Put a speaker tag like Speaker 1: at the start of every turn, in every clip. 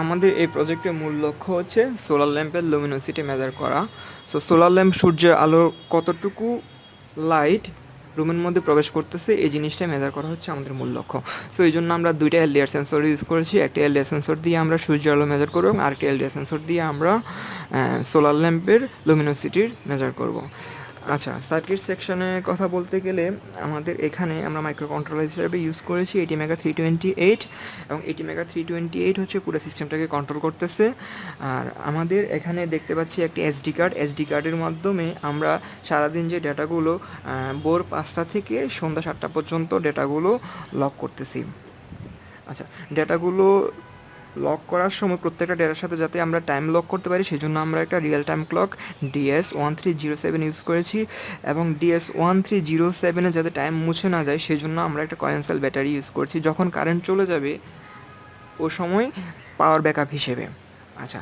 Speaker 1: আমাদের এই প্রজেক্টের মূল লক্ষ্য হচ্ছে সোলার ল্যাম্পের লুমিনোসিটি মেজার করা। সো সোলার ল্যাম্প সূর্যের আলো কতটুকু লাইট রুমের মধ্যে প্রবেশ করতেছে, এই জিনিসটা মেজার করা হচ্ছে আমাদের মূল লক্ষ্য। সো এই জন্য আমরা দুইটা এলডিআর সেন্সর ইউজ করেছি। একটা এলডিআর সেন্সর দিয়ে আমরা সূর্যের আলো মেজার করব এবং আরেকটা এলডিআর সেন্সর দিয়ে আমরা সোলার ল্যাম্পের লুমিনোসিটির মেজার করব। আচ্ছা সার্কিট সেকশনে কথা বলতে গেলে আমাদের এখানে আমরা মাইক্রো কন্ট্রোলার হিসেবে ইউজ করেছি এটি মেগা থ্রি টোয়েন্টি এইট এবং এটি মেগা থ্রি টোয়েন্টি এইট হচ্ছে পুরো সিস্টেমটাকে কন্ট্রোল করতেছে। আর আমাদের এখানে দেখতে পাচ্ছি একটি এসডি কার্ড এসডি কার্ডের মাধ্যমে আমরা সারাদিন যে ডেটাগুলো ভোর পাঁচটা থেকে সন্ধ্যা সাতটা পর্যন্ত ডেটাগুলো লক করতেছি। আচ্ছা ডেটাগুলো লক করার সময় প্রত্যেকটা ডেটার সাথে যাতে আমরা টাইম লক করতে পারি সেই জন্য আমরা একটা real time clock DS one three zero seven use করেছি এবং ডিএস ওয়ান থ্রি জিরো সেভেনে যাতে টাইম মুছে না যায় সেই জন্য আমরা একটা কয়েন্সেল ব্যাটারি ইউজ করছি, যখন কারেন্ট চলে যাবে ও সময় পাওয়ার ব্যাকআপ হিসেবে। আচ্ছা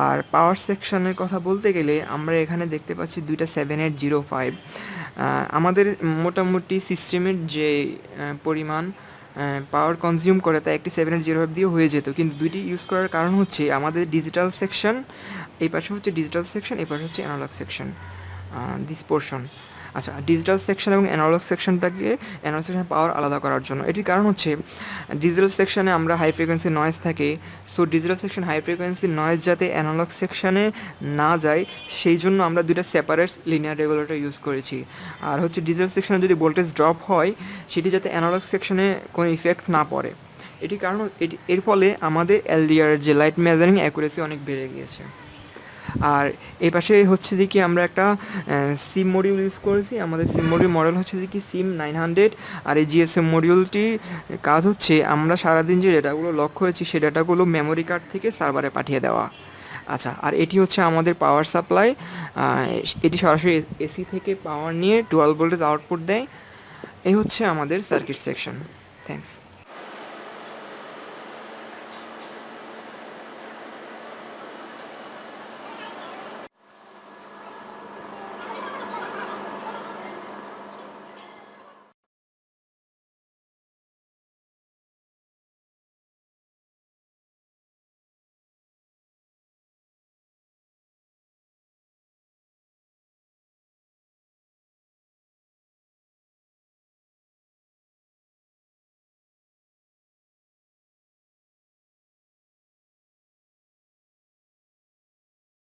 Speaker 1: আর পাওয়ার সেকশনের কথা বলতে গেলে আমরা এখানে দেখতে পাচ্ছি দুইটা সেভেন এইট জিরো ফাইভ আমাদের মোটামুটি সিস্টেমের যে পরিমাণ পাওয়ার কনজিউম করে তা একটি সেভেন এইট জিরো ফাইভ দিয়ে হয়ে যেত। কিন্তু দুইটি ইউজ করার কারণ হচ্ছে, আমাদের ডিজিটাল সেকশন এই পাশে হচ্ছে ডিজিটাল সেকশন এই পাশে হচ্ছে অ্যানালগ সেকশন দিস পোর্শন আচ্ছা ডিজিটাল সেকশন এবং অ্যানালগ সেকশনটাকে অ্যানালগ সেকশন পাওয়ার আলাদা করার জন্য। এটির কারণ হচ্ছে ডিজিটাল সেকশনে আমরা হাই ফ্রিকোয়েন্সি নয়েজ থাকে so digital section high frequency noise যাতে অ্যানালগ সেকশনে না যায়, সেই জন্য আমরা দুইটা সেপারেট লিনিয়ার রেগুলেটর ইউজ করেছি। আর হচ্ছে ডিজিটাল সেকশনে যদি ভোল্টেজ ড্রপ হয়, সেটি যাতে অ্যানালগ সেকশনে কোনো ইফেক্ট না পড়ে। এটি কারণ, এটি, এর ফলে আমাদের এলডিআর যে লাইট মেজারিং অ্যাকুরেসি অনেক বেড়ে গিয়েছে। আর এ পাশে হচ্ছে কি আমরা একটা সিম মডিউল ইউজ করেছি। আমাদের সিম মডিউল মডেল হচ্ছে কি সিম নাইন হান্ড্রেড আর এই জিএসএম মডিউলটি কাজ হচ্ছে আমরা সারাদিন যে ডেটাগুলো লক করেছি সেই ডেটাগুলো মেমোরি কার্ড থেকে সার্ভারে পাঠিয়ে দেওয়া। আচ্ছা আর এটি হচ্ছে আমাদের পাওয়ার সাপ্লাই এটি সরাসরি এসি থেকে পাওয়ার নিয়ে টুয়েলভ ভোল্টেজ আউটপুট দেয়। এই হচ্ছে আমাদের সার্কিট সেকশন থ্যাংকস